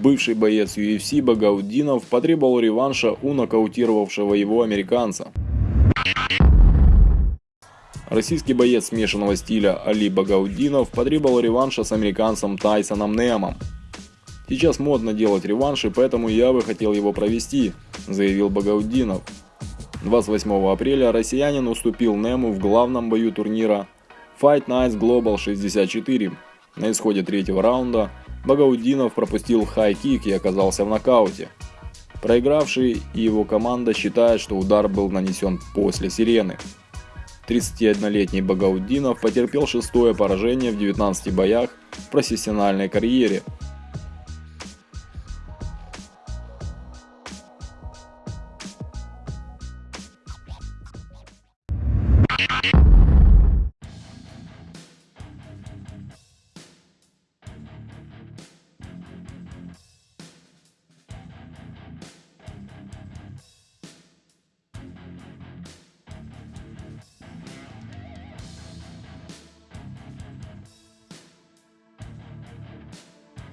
бывший боец UFC Багаудинов потребовал реванша у нокаутировавшего его американца. Российский боец смешанного стиля Али Багаудинов потребовал реванша с американцем Тайсоном Немом. «Сейчас модно делать реванши, поэтому я бы хотел его провести», – заявил Багаудинов. 28 апреля россиянин уступил Нему в главном бою турнира Fight Nights Global 64. На исходе третьего раунда Багаудинов пропустил хай-кик и оказался в нокауте. Проигравший и его команда считают, что удар был нанесен после сирены. 31-летний Багаудинов потерпел шестое поражение в 19 боях в профессиональной карьере –